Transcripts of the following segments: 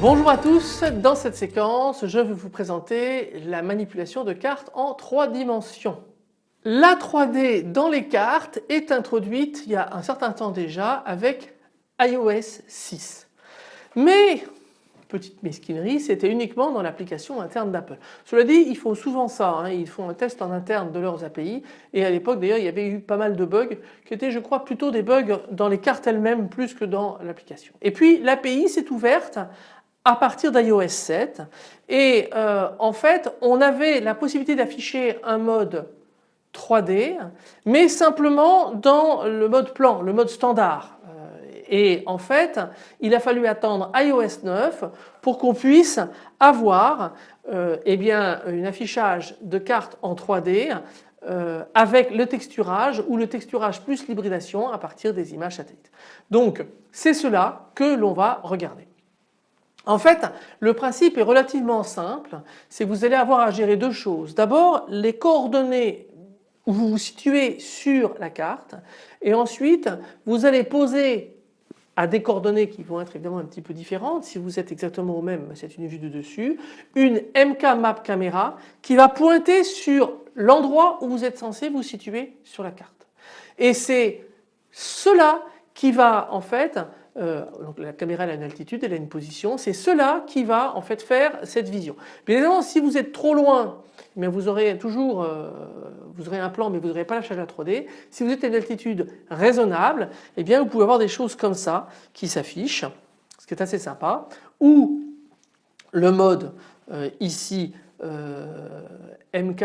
Bonjour à tous, dans cette séquence je vais vous présenter la manipulation de cartes en trois dimensions. La 3D dans les cartes est introduite il y a un certain temps déjà avec iOS 6. Mais, petite mesquinerie, c'était uniquement dans l'application interne d'Apple. Cela dit, ils font souvent ça, hein. ils font un test en interne de leurs API et à l'époque d'ailleurs il y avait eu pas mal de bugs qui étaient je crois plutôt des bugs dans les cartes elles-mêmes plus que dans l'application. Et puis l'API s'est ouverte à partir d'iOS 7 et euh, en fait on avait la possibilité d'afficher un mode 3D mais simplement dans le mode plan, le mode standard et en fait il a fallu attendre iOS 9 pour qu'on puisse avoir euh, eh bien, un affichage de cartes en 3D euh, avec le texturage ou le texturage plus l'hybridation à partir des images satellites. Donc c'est cela que l'on va regarder. En fait, le principe est relativement simple, c'est que vous allez avoir à gérer deux choses. D'abord, les coordonnées où vous vous situez sur la carte et ensuite vous allez poser à des coordonnées qui vont être évidemment un petit peu différentes, si vous êtes exactement au même, c'est une vue de dessus, une MK Map caméra qui va pointer sur l'endroit où vous êtes censé vous situer sur la carte. Et c'est cela qui va en fait euh, donc la caméra a une altitude, elle a une position, c'est cela qui va en fait faire cette vision. Bien évidemment si vous êtes trop loin, mais vous aurez toujours euh, un plan mais vous n'aurez pas la charge à 3D. Si vous êtes à une altitude raisonnable, eh bien vous pouvez avoir des choses comme ça qui s'affichent, ce qui est assez sympa, ou le mode euh, ici MK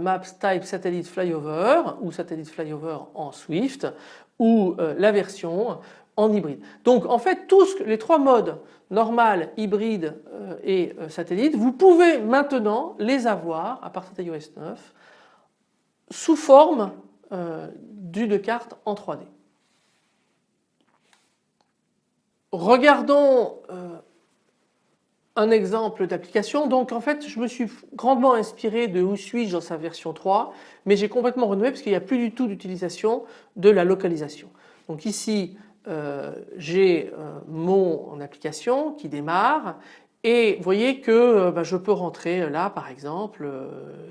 Maps Type Satellite Flyover ou Satellite Flyover en Swift ou la version en hybride. Donc en fait tous les trois modes normal, hybride euh, et euh, satellite, vous pouvez maintenant les avoir à partir d'iOS 9 sous forme euh, d'une carte en 3D. Regardons un exemple d'application. Donc en fait je me suis grandement inspiré de Où suis-je dans sa version 3 mais j'ai complètement renoué parce qu'il n'y a plus du tout d'utilisation de la localisation. Donc ici euh, j'ai euh, mon application qui démarre et vous voyez que euh, bah, je peux rentrer là par exemple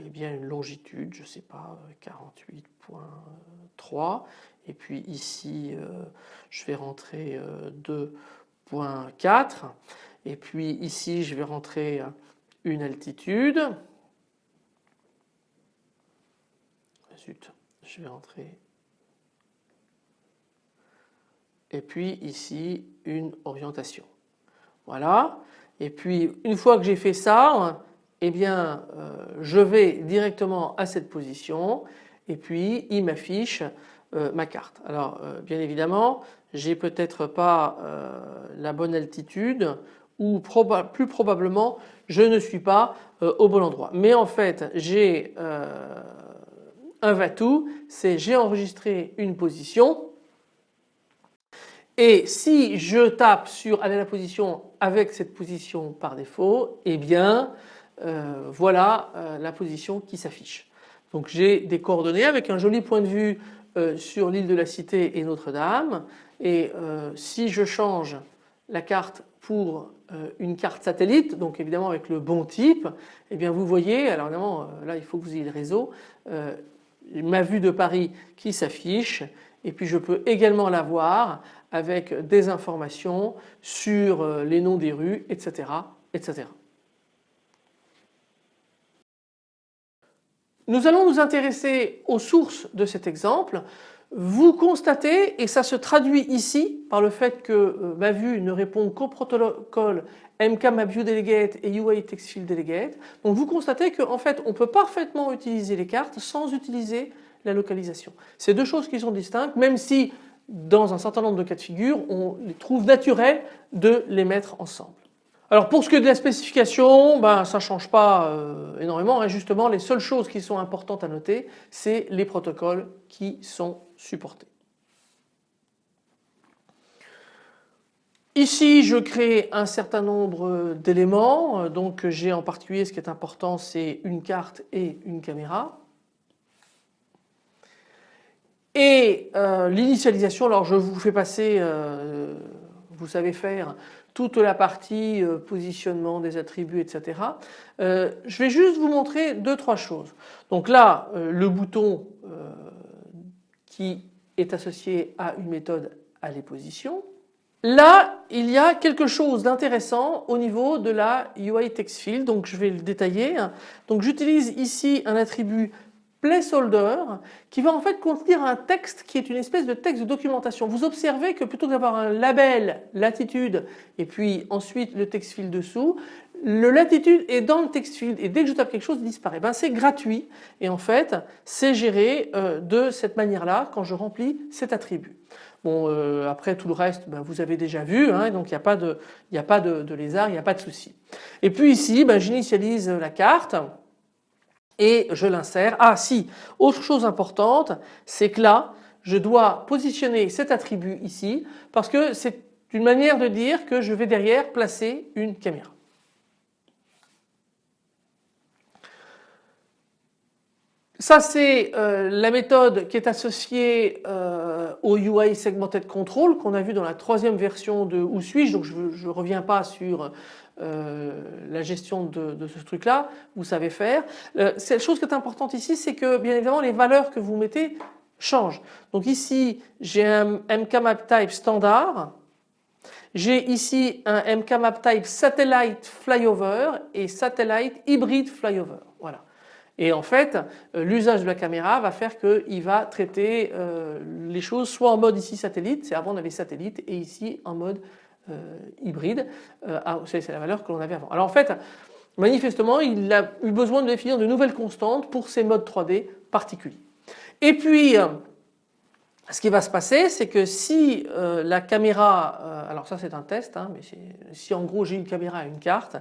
eh bien une longitude je sais pas 48.3 et puis ici je vais rentrer 2.4 et puis ici je vais rentrer une altitude. Zut je vais rentrer et puis ici une orientation. Voilà et puis une fois que j'ai fait ça eh bien euh, je vais directement à cette position et puis il m'affiche euh, ma carte. Alors euh, bien évidemment j'ai peut-être pas la bonne altitude ou plus probablement je ne suis pas au bon endroit. Mais en fait j'ai un va-tout, c'est j'ai enregistré une position et si je tape sur aller à la position avec cette position par défaut, eh bien euh, voilà euh, la position qui s'affiche. Donc j'ai des coordonnées avec un joli point de vue euh, sur l'île de la Cité et Notre-Dame et si je change la carte pour une carte satellite, donc évidemment avec le bon type, eh bien vous voyez, alors évidemment là il faut que vous ayez le réseau, ma vue de Paris qui s'affiche et puis je peux également la voir avec des informations sur euh, les noms des rues etc. etc. Nous allons nous intéresser aux sources de cet exemple. Vous constatez, et ça se traduit ici par le fait que euh, ma vue ne répond qu'au protocole MKMapViewDelegate et UI Delegate. Donc vous constatez qu'en fait on peut parfaitement utiliser les cartes sans utiliser la localisation. C'est deux choses qui sont distinctes même si dans un certain nombre de cas de figure on les trouve naturels de les mettre ensemble. Alors pour ce qui est de la spécification, ben, ça ne change pas euh, énormément. Justement les seules choses qui sont importantes à noter c'est les protocoles qui sont supportés. Ici je crée un certain nombre d'éléments donc j'ai en particulier ce qui est important c'est une carte et une caméra. Et euh, l'initialisation, alors je vous fais passer, euh, vous savez faire toute la partie euh, positionnement des attributs etc. je vais juste vous montrer deux trois choses. Donc là le bouton qui est associé à une méthode à les positions. Là il y a quelque chose d'intéressant au niveau de la UI text field donc je vais le détailler. Donc j'utilise ici un attribut placeholder qui va en fait contenir un texte qui est une espèce de texte de documentation. Vous observez que plutôt que d'avoir un label latitude et puis ensuite le text field dessous, le latitude est dans le text field et dès que je tape quelque chose il disparaît. Ben, c'est gratuit et en fait c'est géré euh, de cette manière là quand je remplis cet attribut. Bon euh, après tout le reste ben, vous avez déjà vu hein, donc il n'y a pas de, de, lézard, il n'y a pas de souci. Et puis ici ben, j'initialise la carte et je l'insère. Ah si, autre chose importante, c'est que là, je dois positionner cet attribut ici parce que c'est une manière de dire que je vais derrière placer une caméra. Ça c'est euh, la méthode qui est associée euh, au UI Segmented Control qu'on a vu dans la troisième version de Où suis-je? Donc je ne reviens pas sur euh, la gestion de, ce truc là, vous savez faire. Euh, la chose qui est importante ici c'est que bien évidemment les valeurs que vous mettez changent. Donc ici j'ai un MKMap type standard, j'ai ici un MKMap type satellite flyover et satellite hybrid flyover. Voilà. Et en fait, euh, l'usage de la caméra va faire qu'il va traiter les choses soit en mode ici satellite, c'est avant on avait satellite, et ici en mode euh, hybride, euh, ah, c'est la valeur que l'on avait avant. Alors en fait, manifestement, il a eu besoin de définir de nouvelles constantes pour ces modes 3D particuliers. Et puis, euh, ce qui va se passer, c'est que si la caméra, alors ça c'est un test, hein, mais si en gros j'ai une caméra et une carte,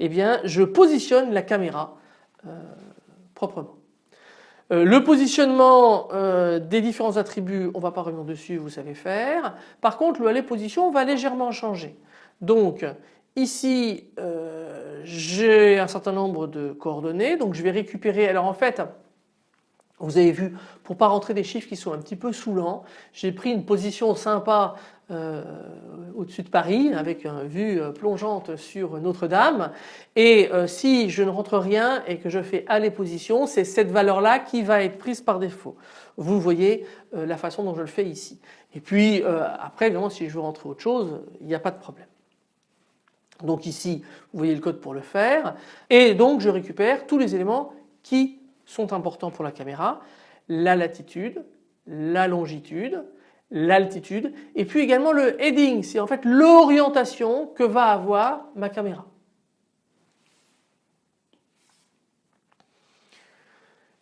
eh bien je positionne la caméra proprement. Euh, le positionnement euh, des différents attributs, on ne va pas revenir dessus, vous savez faire. Par contre, le aller position va légèrement changer. Donc ici, euh, j'ai un certain nombre de coordonnées, donc je vais récupérer. Alors en fait, vous avez vu, pour pas rentrer des chiffres qui sont un petit peu saoulants, j'ai pris une position sympa euh, au-dessus de Paris avec une vue euh, plongeante sur Notre-Dame et euh, si je ne rentre rien et que je fais aller position c'est cette valeur là qui va être prise par défaut. Vous voyez la façon dont je le fais ici. Et puis après évidemment si je veux rentrer autre chose il n'y a pas de problème. Donc ici vous voyez le code pour le faire et donc je récupère tous les éléments qui sont importants pour la caméra, la latitude, la longitude, l'altitude et puis également le heading, c'est en fait l'orientation que va avoir ma caméra.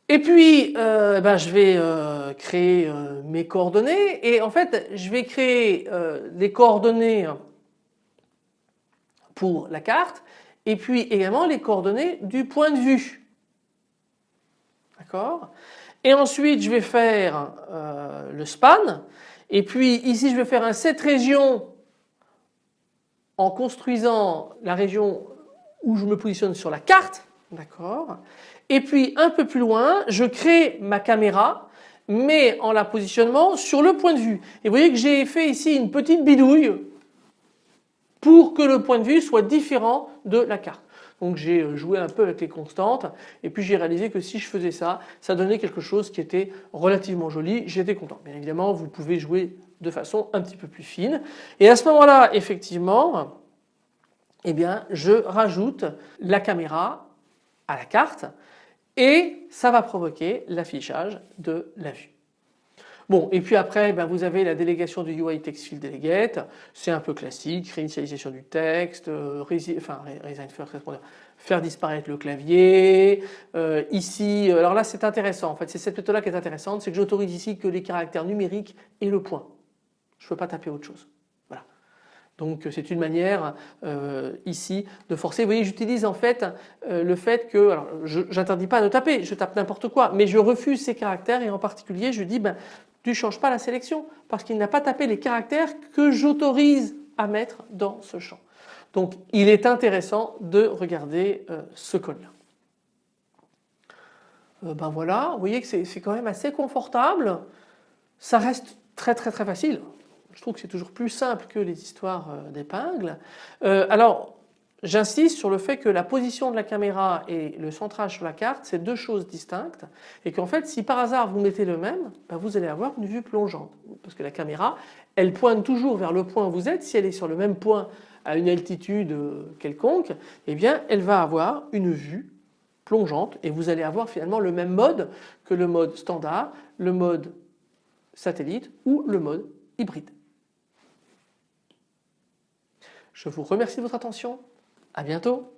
Et puis euh, ben, je vais euh, créer euh, mes coordonnées et en fait je vais créer les coordonnées pour la carte et puis également les coordonnées du point de vue. D'accord? Et ensuite je vais faire le span et puis ici je vais faire un set région en construisant la région où je me positionne sur la carte. D'accord Et puis un peu plus loin je crée ma caméra mais en la positionnement sur le point de vue. Et vous voyez que j'ai fait ici une petite bidouille pour que le point de vue soit différent de la carte. Donc j'ai euh, joué un peu avec les constantes et puis j'ai réalisé que si je faisais ça, ça donnait quelque chose qui était relativement joli. J'étais content. Bien évidemment, vous pouvez jouer de façon un petit peu plus fine. Et à ce moment-là, effectivement, eh bien, je rajoute la caméra à la carte et ça va provoquer l'affichage de la vue. Bon et puis après ben, vous avez la délégation du UI Text Field Delegate, c'est un peu classique, réinitialisation du texte, euh, enfin faire disparaître le clavier, euh, ici, euh, alors là c'est intéressant en fait, c'est cette méthode là qui est intéressante, c'est que j'autorise ici que les caractères numériques et le point, je ne peux pas taper autre chose. Voilà. Donc c'est une manière ici de forcer. Vous voyez j'utilise en fait le fait que, alors j'interdis pas de taper, je tape n'importe quoi, mais je refuse ces caractères et en particulier je dis ben ne changes pas la sélection parce qu'il n'a pas tapé les caractères que j'autorise à mettre dans ce champ. Donc il est intéressant de regarder euh, ce code là. Euh, ben voilà, vous voyez que c'est quand même assez confortable. Ça reste très très très facile. Je trouve que c'est toujours plus simple que les histoires euh, d'épingles. alors J'insiste sur le fait que la position de la caméra et le centrage sur la carte c'est deux choses distinctes et qu'en fait si par hasard vous mettez le même ben, vous allez avoir une vue plongeante. Parce que la caméra elle pointe toujours vers le point où vous êtes. Si elle est sur le même point à une altitude quelconque eh bien elle va avoir une vue plongeante et vous allez avoir finalement le même mode que le mode standard, le mode satellite ou le mode hybride. Je vous remercie de votre attention à bientôt